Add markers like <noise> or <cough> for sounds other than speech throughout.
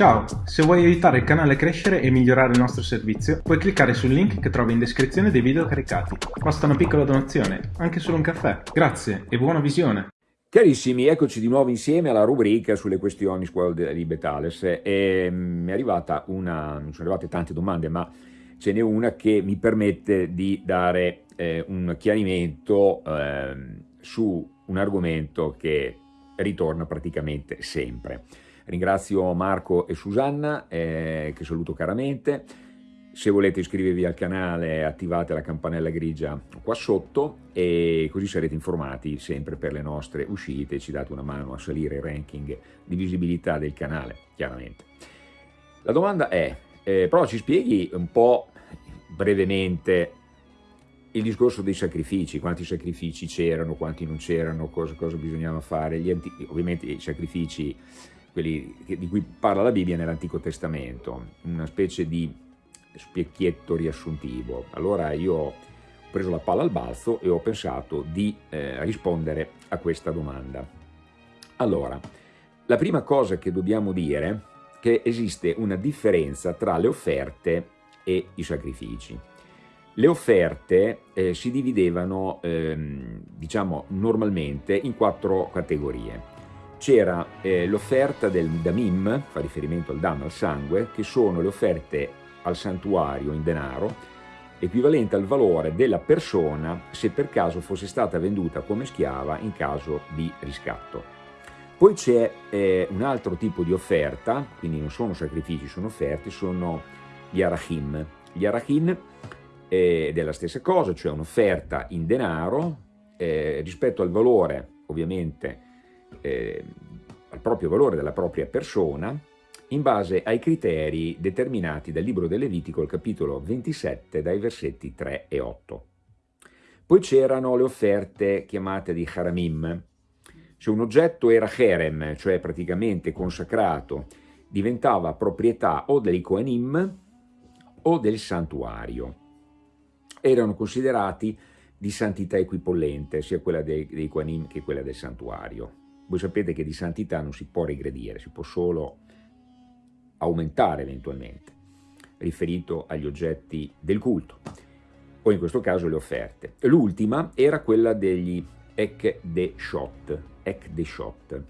Ciao, se vuoi aiutare il canale a crescere e migliorare il nostro servizio, puoi cliccare sul link che trovi in descrizione dei video caricati. Basta una piccola donazione, anche solo un caffè. Grazie e buona visione! Carissimi, eccoci di nuovo insieme alla rubrica sulle questioni scuola di Betales e mm, mi è arrivata una, non sono arrivate tante domande, ma ce n'è una che mi permette di dare eh, un chiarimento eh, su un argomento che ritorna praticamente sempre. Ringrazio Marco e Susanna, eh, che saluto caramente. Se volete iscrivervi al canale attivate la campanella grigia qua sotto e così sarete informati sempre per le nostre uscite ci date una mano a salire il ranking di visibilità del canale, chiaramente. La domanda è, eh, però ci spieghi un po' brevemente il discorso dei sacrifici, quanti sacrifici c'erano, quanti non c'erano, cosa, cosa, bisognava fare, ovviamente i sacrifici quelli di cui parla la Bibbia nell'Antico Testamento, una specie di specchietto riassuntivo. Allora io ho preso la palla al balzo e ho pensato di eh, rispondere a questa domanda. Allora, la prima cosa che dobbiamo dire è che esiste una differenza tra le offerte e i sacrifici. Le offerte eh, si dividevano, ehm, diciamo, normalmente in quattro categorie c'era eh, l'offerta del Damim, fa riferimento al Dam, al sangue, che sono le offerte al santuario in denaro, equivalente al valore della persona se per caso fosse stata venduta come schiava in caso di riscatto. Poi c'è eh, un altro tipo di offerta, quindi non sono sacrifici, sono offerte, sono gli arachim. Gli arachim eh, è la stessa cosa, cioè un'offerta in denaro eh, rispetto al valore, ovviamente, eh, al proprio valore della propria persona in base ai criteri determinati dal libro del Levitico, il capitolo 27, dai versetti 3 e 8. Poi c'erano le offerte chiamate di haramim. Se un oggetto era herem, cioè praticamente consacrato, diventava proprietà o dei Kohanim o del santuario. Erano considerati di santità equipollente, sia quella dei, dei che quella del santuario. Voi sapete che di santità non si può regredire, si può solo aumentare eventualmente, riferito agli oggetti del culto, o in questo caso le offerte. L'ultima era quella degli Ekdeshot. Ekdeshot.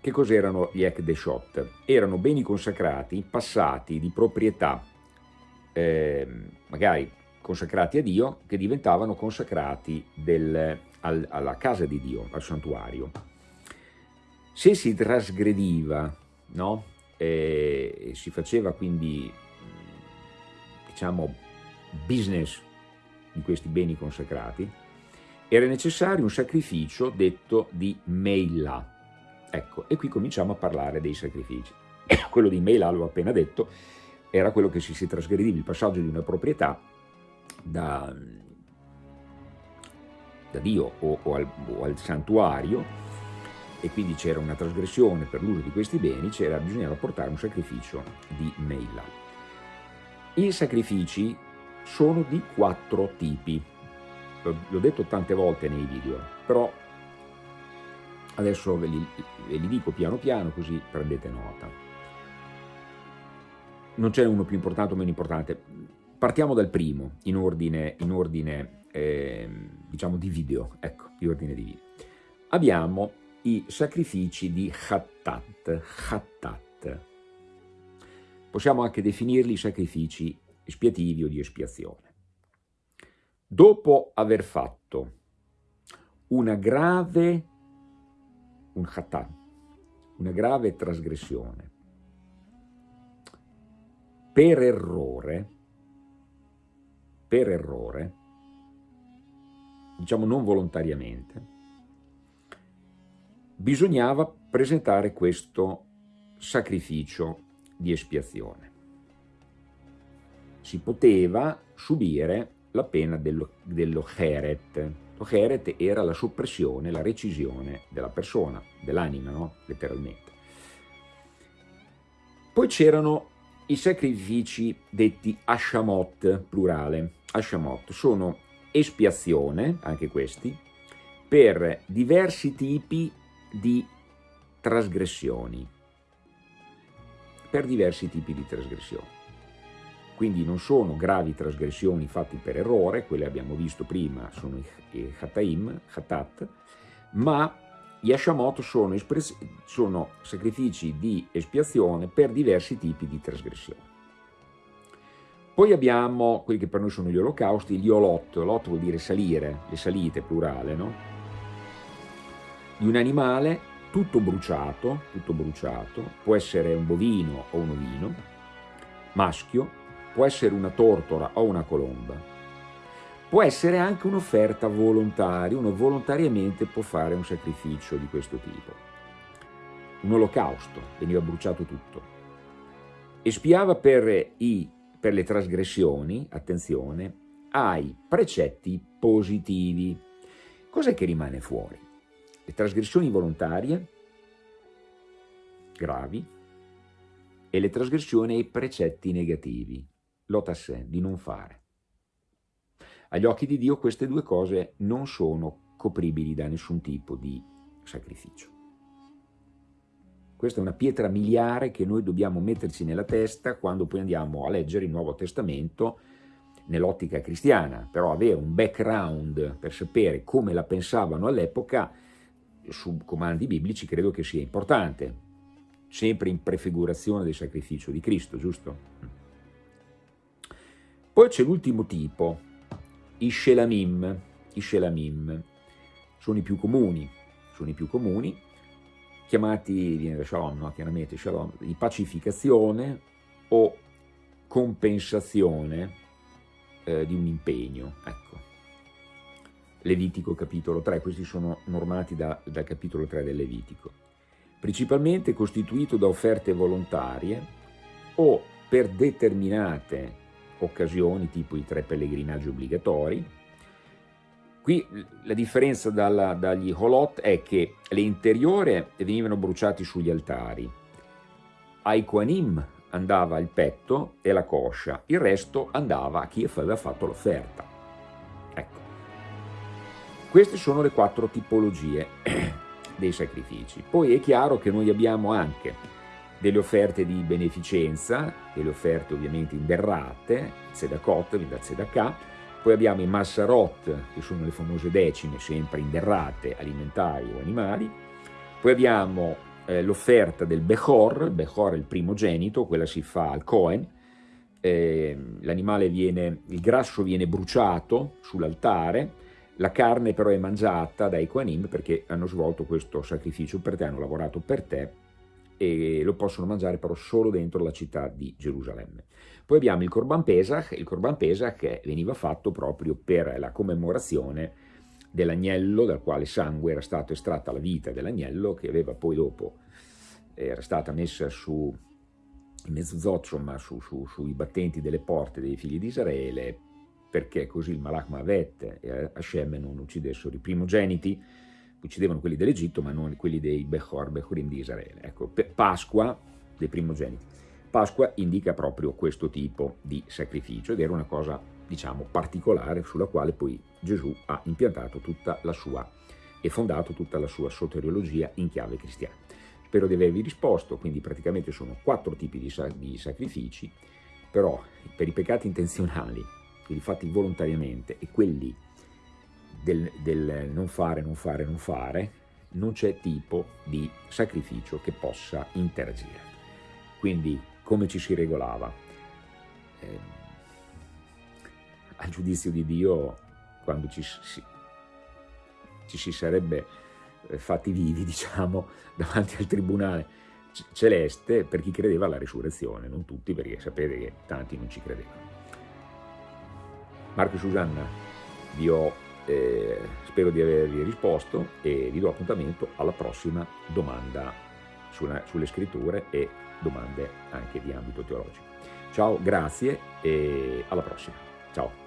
Che cos'erano gli Ekdeshot? Erano beni consacrati, passati di proprietà, eh, magari consacrati a Dio, che diventavano consacrati del, al, alla casa di Dio, al santuario. Se si trasgrediva, no? e si faceva quindi, diciamo, business di questi beni consacrati, era necessario un sacrificio detto di Meila. Ecco, e qui cominciamo a parlare dei sacrifici. <coughs> quello di Meila, l'ho appena detto, era quello che si, si trasgrediva il passaggio di una proprietà da, da Dio o, o, al, o, al, santuario e quindi c'era una trasgressione per l'uso di questi beni, bisognava portare un sacrificio di Meila. I sacrifici sono di quattro tipi, l'ho detto tante volte nei video, però adesso ve li, ve li dico piano piano così prendete nota. Non c'è uno più importante o meno importante, partiamo dal primo in ordine, in ordine eh, diciamo di video, ecco, di ordine di video. Abbiamo i sacrifici di Hattat, Hattat. Possiamo anche definirli sacrifici espiativi o di espiazione. Dopo aver fatto una grave, un Hattat, una grave trasgressione, per errore, per errore, diciamo non volontariamente, bisognava presentare questo sacrificio di espiazione. Si poteva subire la pena dello, dello heret. Lo heret era la soppressione, la recisione della persona, dell'anima, no? letteralmente. Poi c'erano i sacrifici detti ashamot, plurale. Ashamot sono espiazione, anche questi, per diversi tipi di trasgressioni. per diversi tipi di trasgressioni. Quindi non sono gravi trasgressioni fatte per errore, quelle abbiamo visto prima sono i Hataim, Hatat, ma gli Hashamot sono, sono sacrifici di espiazione per diversi tipi di trasgressioni. Poi abbiamo quelli che per noi sono gli olocausti, gli olot, olot vuol dire salire, le salite plurale, no? Di un animale tutto bruciato, tutto bruciato, può essere un bovino o un ovino, maschio, può essere una tortora o una colomba, può essere anche un'offerta volontaria, uno volontariamente può fare un sacrificio di questo tipo. Un olocausto, veniva bruciato tutto. Espiava per, i, per le trasgressioni, attenzione, ai precetti positivi. Cos'è che rimane fuori? le trasgressioni volontarie gravi e le trasgressioni ai precetti negativi, l'otassè, di non fare. Agli occhi di Dio queste due cose non sono copribili da nessun tipo di sacrificio. Questa è una pietra miliare che noi dobbiamo metterci nella testa quando poi andiamo a leggere il Nuovo Testamento nell'ottica cristiana, però avere un background per sapere come la pensavano all'epoca su comandi biblici credo che sia importante, sempre in prefigurazione del sacrificio di Cristo, giusto? Poi c'è l'ultimo tipo, i shelamim, i shelamim, sono i più comuni, sono i più comuni, chiamati, shalom, no? chiaramente shalom, di pacificazione o compensazione eh, di un impegno, ecco. Levitico capitolo 3, questi sono normati da, dal capitolo 3 del Levitico, principalmente costituito da offerte volontarie o per determinate occasioni, tipo i tre pellegrinaggi obbligatori. Qui la differenza dalla, dagli holot è che le interiori venivano bruciate sugli altari, ai Koanim andava il petto e la coscia, il resto andava a chi aveva fatto l'offerta. Queste sono le quattro tipologie <clears throat> dei sacrifici. Poi è chiaro che noi abbiamo anche delle offerte di beneficenza, delle offerte ovviamente inderrate, Zedakot, da Zedakah, poi abbiamo i Massarot, che sono le famose decime, sempre inderrate, alimentari o animali, poi abbiamo eh, l'offerta del Bechor, il Bechor è il primogenito, quella si fa al Cohen, eh, l'animale viene, il grasso viene bruciato sull'altare, la carne però è mangiata dai Koanim perché hanno svolto questo sacrificio per te, hanno lavorato per te e lo possono mangiare però solo dentro la città di Gerusalemme. Poi abbiamo il Corban Pesach, il Corban Pesach veniva fatto proprio per la commemorazione dell'agnello dal quale sangue era stato estratta la vita dell'agnello che aveva poi dopo era stata messa su in mezzozoccio ma su, su, sui battenti delle porte dei figli di Israele perché così il Malach Mavet e Hashem non uccidessero i primogeniti, uccidevano quelli dell'Egitto ma non quelli dei Bechor, Bechorim di Israele. Ecco, Pasqua dei primogeniti. Pasqua indica proprio questo tipo di sacrificio ed era una cosa, diciamo, particolare sulla quale poi Gesù ha impiantato tutta la sua e fondato tutta la sua soteriologia in chiave cristiana. Spero di avervi risposto, quindi praticamente sono quattro tipi di, di sacrifici, però per i peccati intenzionali quelli fatti volontariamente e quelli del, del non fare, non fare, non fare, non c'è tipo di sacrificio che possa interagire. Quindi come ci si regolava? Eh, al giudizio di Dio, quando ci si, ci si sarebbe eh, fatti vivi, <laughs> diciamo, davanti al tribunale celeste per chi credeva alla risurrezione, non tutti perché sapete che tanti non ci credevano. Marco e Susanna, vi ho, eh, spero di avervi risposto e vi do appuntamento alla prossima domanda sulla, sulle scritture e domande anche di ambito teologico. Ciao, grazie e alla prossima. Ciao.